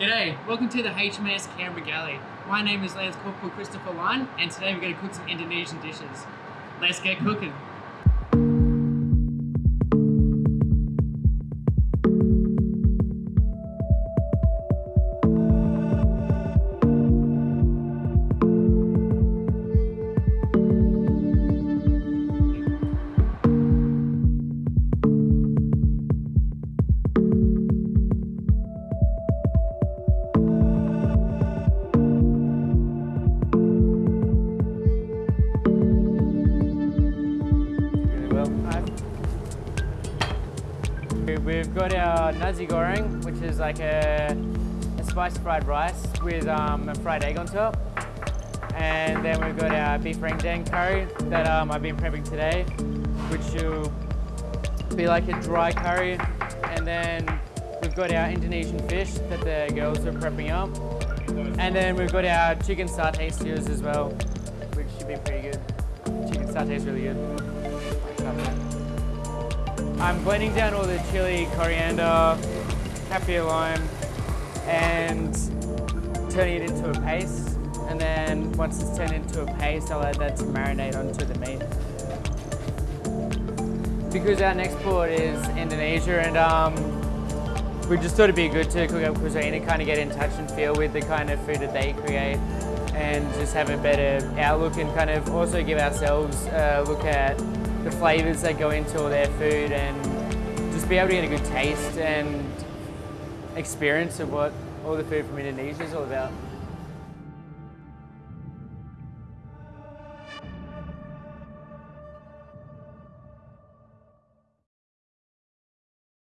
G'day, welcome to the HMS Canberra Galley. My name is Lance Corporal Christopher Line, and today we're going to cook some Indonesian dishes. Let's get cooking. We've got our nasi goreng, which is like a, a spiced fried rice with um, a fried egg on top. And then we've got our beef rendang curry that um, I've been prepping today, which will be like a dry curry. And then we've got our Indonesian fish that the girls are prepping up. And then we've got our chicken satay stews as well, which should be pretty good. Chicken satay is really good. I'm blending down all the chili, coriander, kaffir lime, and turning it into a paste. And then once it's turned into a paste, I'll add that to marinate onto the meat. Because our next port is Indonesia, and um, we just thought it'd be good to cook up cuisine and kind of get in touch and feel with the kind of food that they create and just have a better outlook and kind of also give ourselves a look at the flavours that go into all their food and just be able to get a good taste and experience of what all the food from Indonesia is all about.